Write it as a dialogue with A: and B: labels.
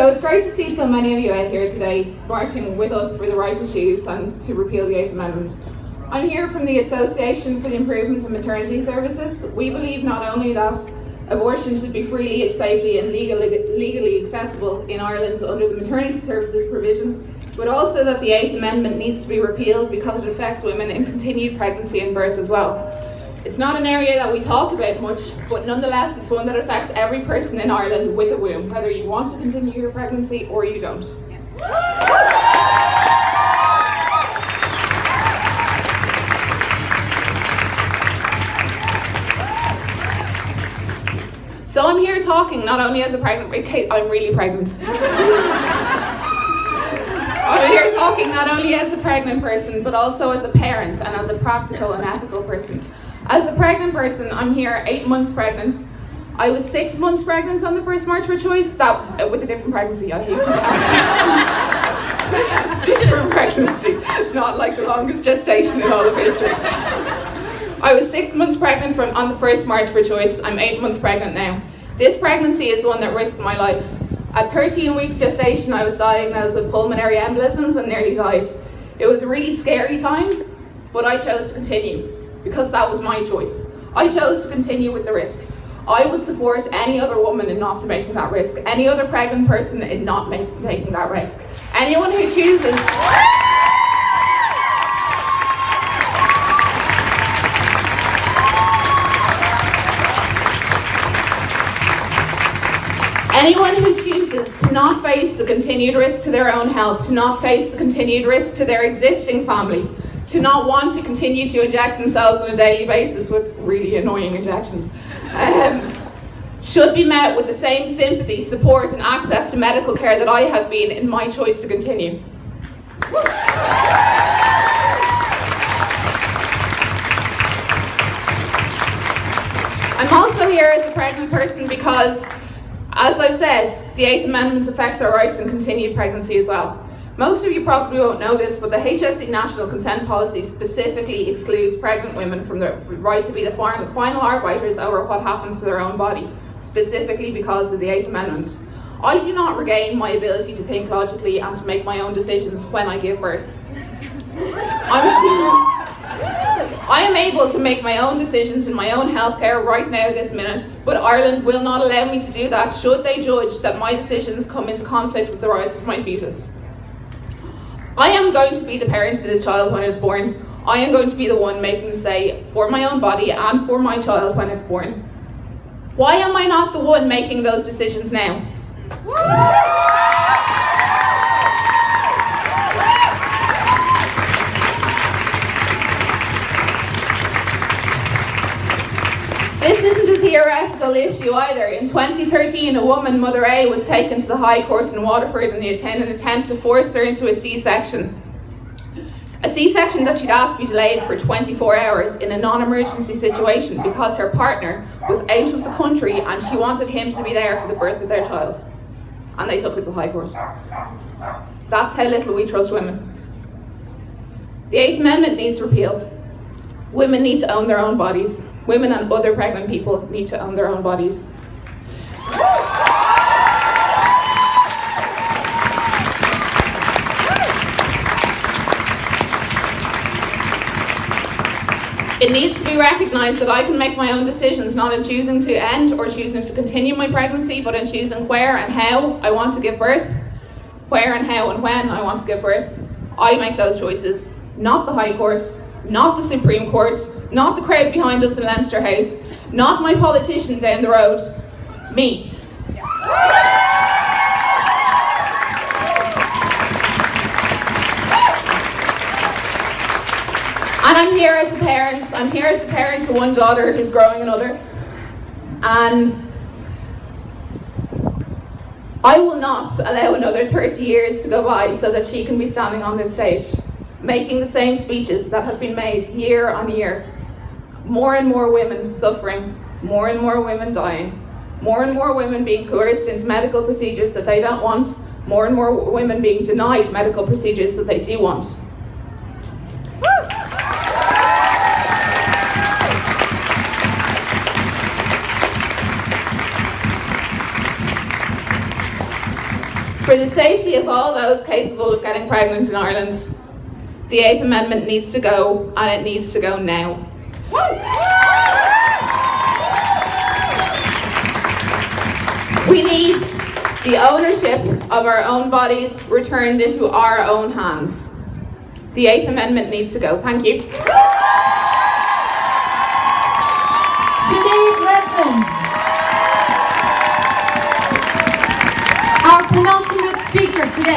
A: So it's great to see so many of you out here today marching with us for the right to choose and to repeal the Eighth Amendment. I'm here from the Association for the Improvement of Maternity Services. We believe not only that abortion should be freely, safely and legally, legally accessible in Ireland under the maternity services provision, but also that the Eighth Amendment needs to be repealed because it affects women in continued pregnancy and birth as well. It's not an area that we talk about much, but nonetheless it's one that affects every person in Ireland with a womb, whether you want to continue your pregnancy or you don't. So I'm here talking not only as a pregnant, I'm really pregnant. I'm here talking not only as a pregnant person, but also as a parent and as a practical and ethical person. As a pregnant person, I'm here eight months pregnant. I was six months pregnant on the first March for Choice, that uh, with a different pregnancy, I hate different pregnancy, not like the longest gestation in all of history. I was six months pregnant from on the first March for Choice. I'm eight months pregnant now. This pregnancy is one that risked my life. At 13 weeks gestation, I was diagnosed with pulmonary embolisms and nearly died. It was a really scary time, but I chose to continue because that was my choice. I chose to continue with the risk. I would support any other woman in not taking that risk, any other pregnant person in not make, taking that risk. Anyone who chooses Anyone who chooses to not face the continued risk to their own health, to not face the continued risk to their existing family, to not want to continue to inject themselves on a daily basis with really annoying injections, um, should be met with the same sympathy, support and access to medical care that I have been in my choice to continue. I'm also here as a pregnant person because as I've said, the Eighth Amendment affects our rights in continued pregnancy as well. Most of you probably won't know this, but the HSE National Consent Policy specifically excludes pregnant women from the right to be the final arbiters over what happens to their own body, specifically because of the Eighth Amendment. I do not regain my ability to think logically and to make my own decisions when I give birth. I am able to make my own decisions in my own healthcare right now this minute, but Ireland will not allow me to do that should they judge that my decisions come into conflict with the rights of my fetus. I am going to be the parent to this child when it's born. I am going to be the one making the say for my own body and for my child when it's born. Why am I not the one making those decisions now? Theoretical issue either. In 2013, a woman, Mother A, was taken to the High Court in Waterford in, an attempt to force her into a C-section. A C-section that she'd asked be delayed for 24 hours in a non-emergency situation because her partner was out of the country and she wanted him to be there for the birth of their child. And they took her to the High Court. That's how little we trust women. The Eighth Amendment needs repeal. Women need to own their own bodies. Women and other pregnant people need to own their own bodies. It needs to be recognised that I can make my own decisions, not in choosing to end or choosing to continue my pregnancy, but in choosing where and how I want to give birth, where and how and when I want to give birth. I make those choices, not the High Court, not the Supreme Court, not the crowd behind us in Leinster House, not my politician down the road, me. And I'm here as a parent, I'm here as a parent to one daughter who's growing another. And I will not allow another 30 years to go by so that she can be standing on this stage, making the same speeches that have been made year on year more and more women suffering, more and more women dying, more and more women being coerced into medical procedures that they don't want, more and more women being denied medical procedures that they do want. For the safety of all those capable of getting pregnant in Ireland, the Eighth Amendment needs to go, and it needs to go now. We need the ownership of our own bodies returned into our own hands. The Eighth Amendment needs to go. Thank you.
B: Sinead Redmond. Our penultimate speaker today.